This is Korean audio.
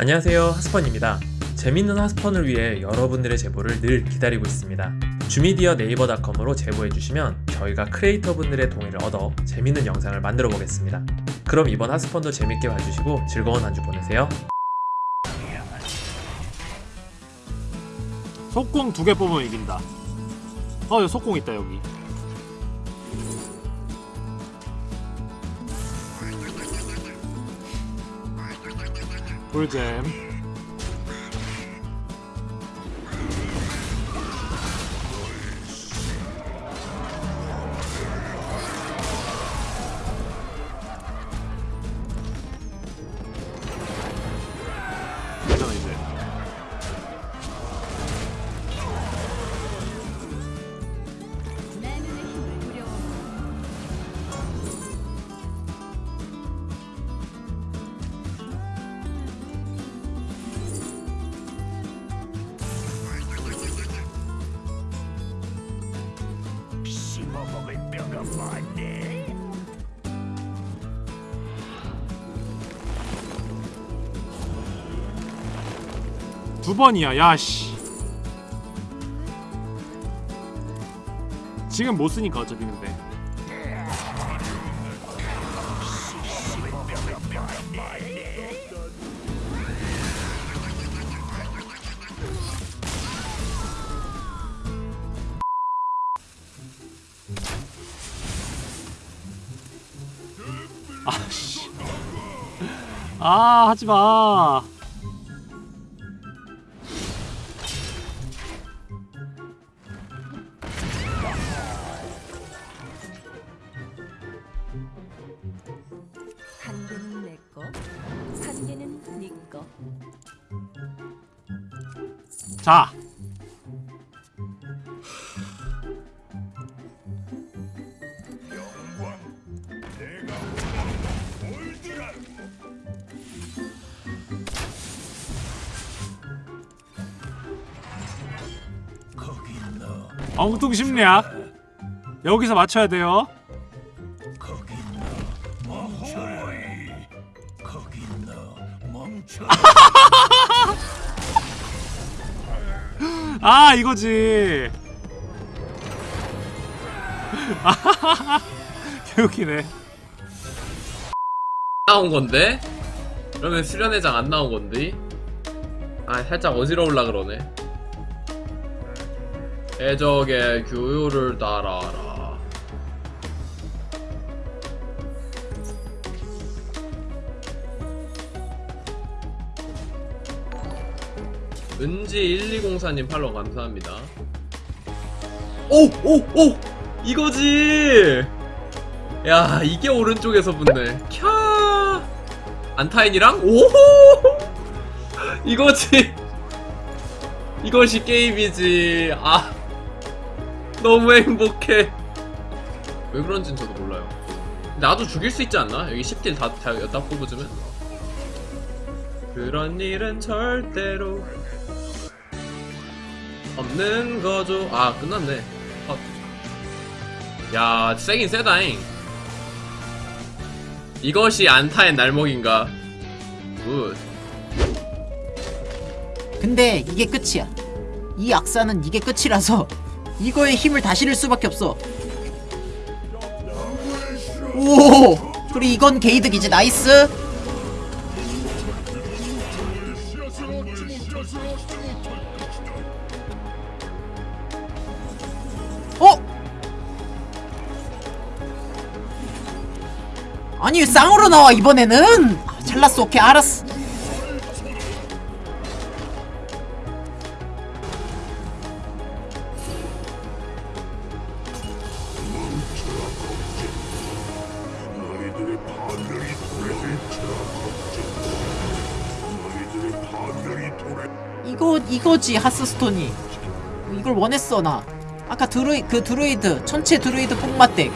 안녕하세요 하스펀입니다 재밌는 하스펀을 위해 여러분들의 제보를 늘 기다리고 있습니다 주미디어 네이버닷컴으로 제보해주시면 저희가 크리에이터 분들의 동의를 얻어 재밌는 영상을 만들어 보겠습니다 그럼 이번 하스펀도 재밌게 봐주시고 즐거운 한 주 보내세요 속공 두 개 뽑으면 이긴다. 어, 여기 속공 있다 여기. We're. 두 번이야, 야씨. 지금 못 쓰니까 어차피 근데. 아씨. 아, 하지 마. 네거 자. 엉뚱 심리야. 여기서 맞춰야 돼요. 거기 너, 멈춰라. 아, 이거지. 개웃기네. 나온 건데? 그러면 수련회장 안 나온 건데? 아 살짝 어지러울라 그러네 해적의 교요를 따라라 은지 1204님 팔로우 감사합니다 오! 오! 오! 이거지! 야 이게 오른쪽에서 붙네 캬 안타인이랑 오호 이거지 이것이 게임이지 아 너무 행복해 왜 그런진 저도 몰라요 나도 죽일 수 있지 않나? 여기 10딜 다, 다 여다 뽑아주면 그런 일은 절대로 없는 거죠 아 끝났네 아. 야 세긴 세다잉 이것이 안타의 날먹인가 good 근데 이게 끝이야. 이 악사는 이게 끝이라서 이거에 힘을 다 실을 수밖에 없어. 오! 그리고 이건 개이득이지 nice. 아니 왜 쌍으로 나와 이번에는? 아, 잘났어 오케이 알았어. 이거 이거지 하스스톤이 이걸 원했어 나 아까 드로이 그 드로이드 천체 드로이드 뽕맛덱